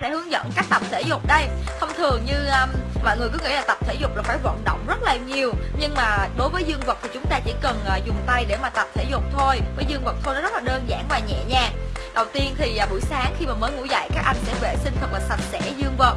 sẽ hướng dẫn cách tập thể dục đây. Thông thường như um, mọi người cứ nghĩ là tập thể dục là phải vận động rất là nhiều nhưng mà đối với dương vật thì chúng ta chỉ cần uh, dùng tay để mà tập thể dục thôi. Với dương vật thôi nó rất là đơn giản và nhẹ nhàng. Đầu tiên thì uh, buổi sáng khi mà mới ngủ dậy các anh sẽ vệ sinh thật là sạch sẽ dương vật.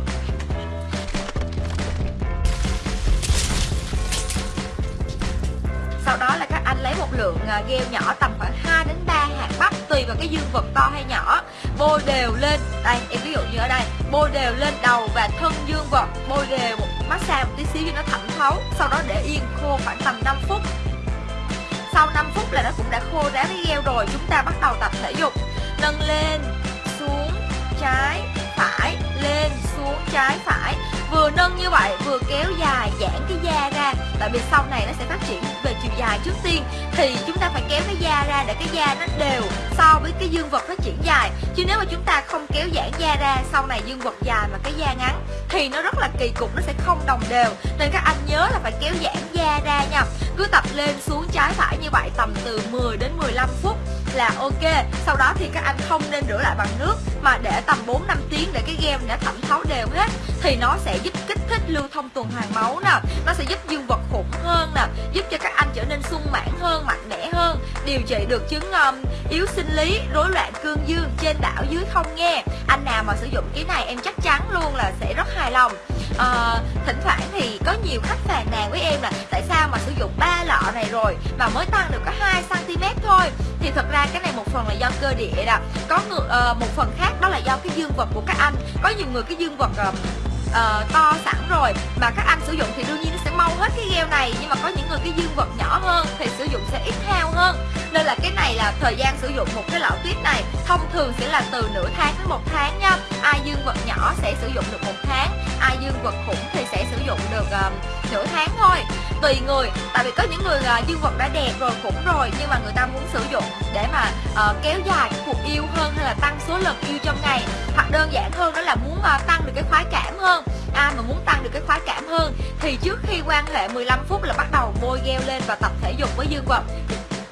Lấy một lượng gheo gel nhỏ tầm khoảng 2 đến 3 hạt bắp, tùy vào cái dương vật to hay nhỏ. Bôi đều lên, đây, em ví dụ như ở đây, bôi đều lên đầu và thân dương vật, bôi đều một massage một tí xíu cho nó thẩm thấu, sau đó để yên khô khoảng tầm 5 phút. Sau 5 phút là nó cũng đã khô ráo cái gel rồi, chúng ta bắt đầu tập thể dục. Nâng lên, xuống, trái, phải, lên, xuống, trái nâng vừa kéo dài giãn cái da ra. Tại vì sau này nó sẽ phát triển về chiều dài trước tiên. Thì chúng ta phải kéo cái da ra để cái da nó đều so với cái dương vật phát triển dài. Chứ nếu mà chúng ta không kéo giãn da ra sau này dương vật dài mà cái da ngắn, thì nó rất là kỳ cục, nó sẽ không đồng đều. Nên các anh nhớ là phải kéo giãn da ra nha. Cứ tập lên xuống trái phải như vậy tầm từ 10 đến 15 phút là ok. Sau đó thì các anh không nên rửa lại bằng nước mà để tầm 4 5 tiếng để cái game đã thẩm thấu đều hết thì nó sẽ giúp kích thích lưu thông tuần hoàn máu nè. Nó sẽ giúp dương vật khủng hơn nè giúp cho các anh trở nên sung mãn hơn mạnh mẽ hơn. Điều trị được chứng um, yếu sinh lý rối loạn cương dương trên đảo dưới không nghe. Anh nào mà sử dụng cái này em chắc chắn luôn là sẽ rất hài lòng. À, thỉnh thoảng thì có nhiều khách phàn nàn với em là tại sao mà sử dụng ba lọ này rồi mà mới tăng được có 2 cm thôi? Thì thật ra cái này một phần là do cơ địa đó. Có người uh, một phần khác đó là do cái dương vật của các anh. Có nhiều người cái dương vật uh, uh, to sẵn rồi mà các anh sử dụng thì đương nhiên nó sẽ mau hết cái gel này. Nhưng mà có những người cái dương vật nhỏ hơn thì sử dụng sẽ ít hao hơn. Nên là cái này là thời gian sử dụng một cái lọ tuyết này thông thường sẽ là từ nửa tháng đến một tháng nha. Ai dương vật nhỏ sẽ sử dụng được một tháng ai dương vật khủng thì sẽ sử dụng được uh, nửa tháng thôi tùy người. Tại vì có những người uh, dương vật đã đẹp rồi khủng rồi nhưng mà người ta muốn sử dụng để mà uh, kéo dài cái cuộc yêu hơn hay là tăng số lần yêu trong ngày. Hoặc đơn giản hơn đó là muốn uh, tăng được cái khoái cảm hơn. Ai mà muốn tăng được cái khoái cảm hơn thì trước khi quan hệ 15 phút là bắt đầu bôi gel lên và tập thể dục với dương vật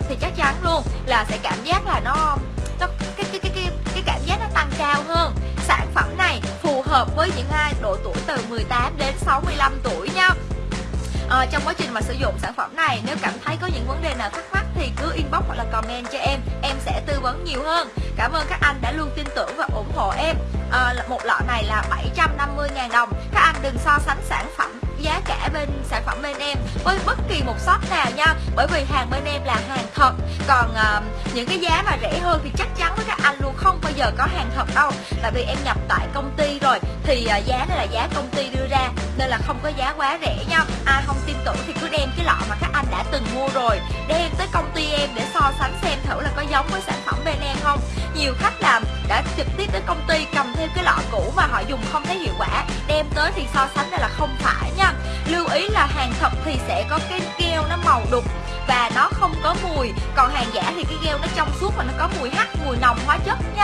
thì chắc chắn luôn là sẽ cảm giác là nó nó cái cái cái cái cái cảm giác nó tăng cao hơn. Sản phẩm này phù hợp với những ai độ tuổi từ 18 đến 65 tuổi à, trong quá trình mà sử dụng sản phẩm này nếu cảm thấy có những vấn đề nào thắc mắc thì cứ inbox hoặc là comment cho em. Em sẽ tư vấn nhiều hơn. Cảm ơn các anh đã luôn tin tưởng và ủng hộ em. À, một lọ này là 750.000 đồng. Các anh đừng so sánh sản phẩm giá cả bên sản phẩm bên em với bất kỳ một shop nào nha. Bởi vì hàng bên em là hàng thật. Còn uh, những cái giá mà rẻ hơn thì chắc chắn với các anh luôn không bao giờ có hàng thật đâu. Tại vì em nhập tại công ty rồi thì uh, giá này là giá công ty đưa ra nên là không có giá quá rẻ nha. Ai không tin tưởng thì cứ đem cái lọ mà các anh đã từng mua rồi. Đem tới công ty em để so sánh xem thử là có giống với sản phẩm bên em không. Nhiều khách làm đã trực tiếp tới công ty cầm theo cái lọ cũ mà họ dùng không thấy hiệu quả. Đem tới thì so sánh đây là không phải nha. Lưu ý là hàng thật thì sẽ có cái keo nó màu đục và nó không có mùi. Còn hàng giả thì cái keo nó trong suốt và nó có mùi hắc, mùi nồng hóa chất nha.